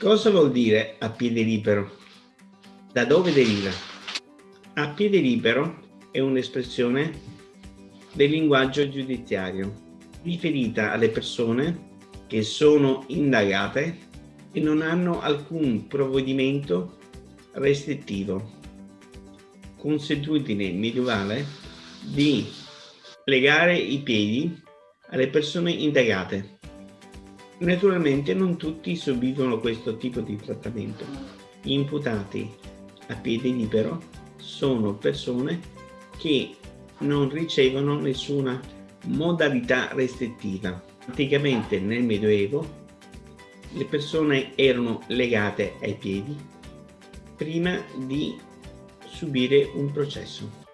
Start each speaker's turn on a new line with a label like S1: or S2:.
S1: Cosa vuol dire a piede libero? Da dove deriva? A piede libero è un'espressione del linguaggio giudiziario riferita alle persone che sono indagate e non hanno alcun provvedimento restrittivo. Consuetudine medievale di legare i piedi alle persone indagate. Naturalmente non tutti subiscono questo tipo di trattamento. Gli imputati a piede libero sono persone che non ricevono nessuna modalità restrittiva. Anticamente nel Medioevo le persone erano legate ai piedi prima di subire un processo.